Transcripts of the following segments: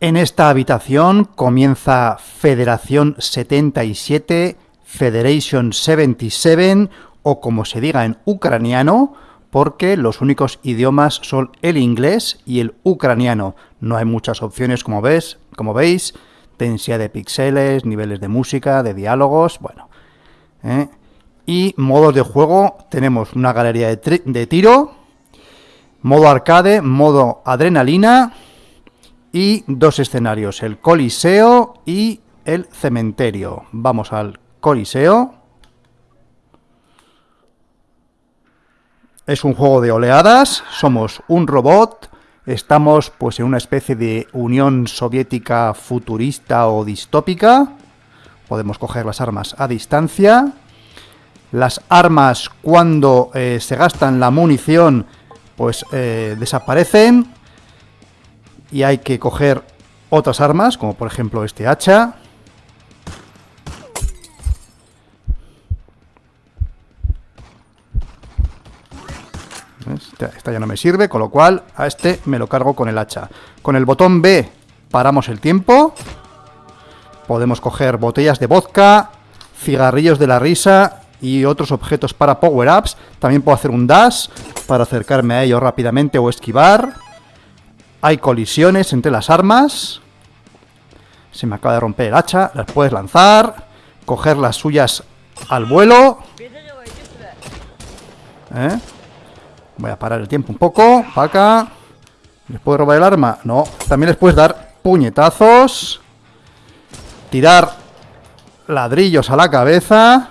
En esta habitación comienza Federación 77, Federation 77, o como se diga en ucraniano, porque los únicos idiomas son el inglés y el ucraniano. No hay muchas opciones, como ves, como veis, densidad de píxeles, niveles de música, de diálogos, bueno. ¿eh? Y modos de juego, tenemos una galería de, de tiro, modo arcade, modo adrenalina y dos escenarios, el coliseo y el cementerio. Vamos al coliseo. Es un juego de oleadas, somos un robot, estamos pues en una especie de Unión Soviética futurista o distópica. Podemos coger las armas a distancia. Las armas cuando eh, se gastan la munición pues eh, desaparecen y hay que coger otras armas, como por ejemplo este hacha. Esta ya no me sirve, con lo cual a este me lo cargo con el hacha. Con el botón B paramos el tiempo. Podemos coger botellas de vodka, cigarrillos de la risa y otros objetos para power-ups. También puedo hacer un dash para acercarme a ellos rápidamente o esquivar. Hay colisiones entre las armas. Se me acaba de romper el hacha. Las puedes lanzar. Coger las suyas al vuelo. ¿Eh? Voy a parar el tiempo un poco. ¿Les puedo robar el arma? No. También les puedes dar puñetazos. Tirar ladrillos a la cabeza.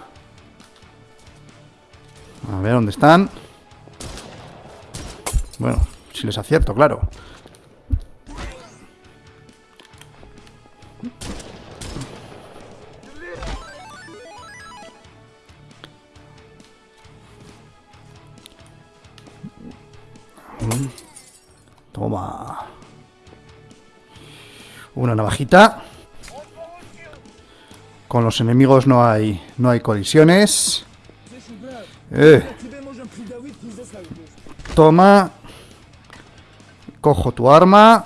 A ver dónde están. Bueno, si les acierto, claro. Toma. Una navajita. Con los enemigos no hay no hay colisiones. Eh. Toma. Cojo tu arma.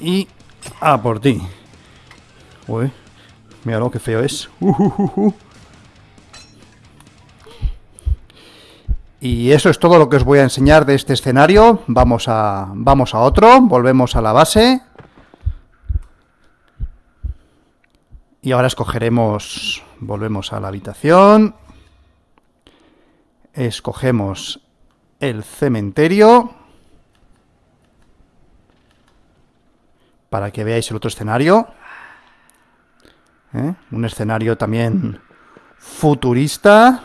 Y... a por ti. Uy. Mira lo que feo es. Uh, uh, uh, y eso es todo lo que os voy a enseñar de este escenario. Vamos a, vamos a otro. Volvemos a la base. Y ahora escogeremos... Volvemos a la habitación. Escogemos el cementerio. Para que veáis el otro escenario. ¿Eh? Un escenario también futurista.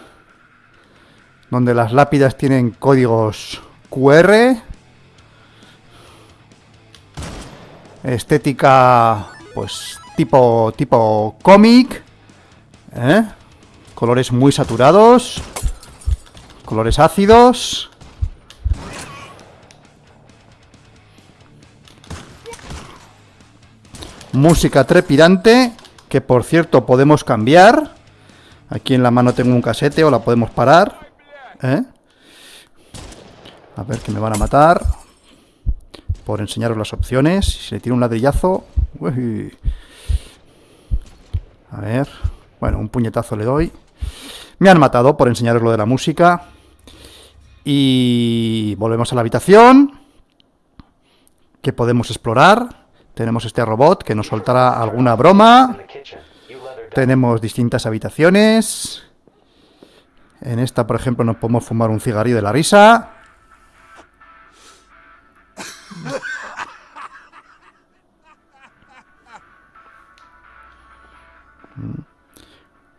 Donde las lápidas tienen códigos QR. Estética, pues, tipo, tipo cómic. ¿eh? Colores muy saturados. Colores ácidos. Música trepidante, que por cierto podemos cambiar. Aquí en la mano tengo un casete o la podemos parar. ¿Eh? A ver que me van a matar. Por enseñaros las opciones. Si le tiro un ladrillazo... A ver... Bueno, un puñetazo le doy. Me han matado por enseñaros lo de la música. Y volvemos a la habitación. Que podemos explorar. Tenemos este robot que nos soltará alguna broma. Tenemos distintas habitaciones. En esta, por ejemplo, nos podemos fumar un cigarrillo de la risa.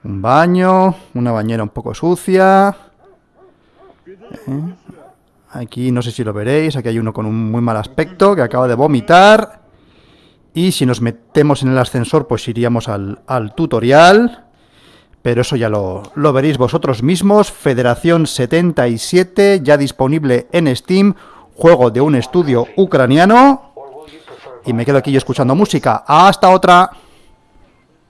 Un baño, una bañera un poco sucia. ¿Eh? Aquí no sé si lo veréis, aquí hay uno con un muy mal aspecto que acaba de vomitar. Y si nos metemos en el ascensor, pues iríamos al, tutorial. Pero eso ya lo, lo veréis vosotros mismos. Federación 77, ya disponible en Steam. Juego de un estudio ucraniano. Y me quedo aquí yo escuchando música. ¡Hasta otra!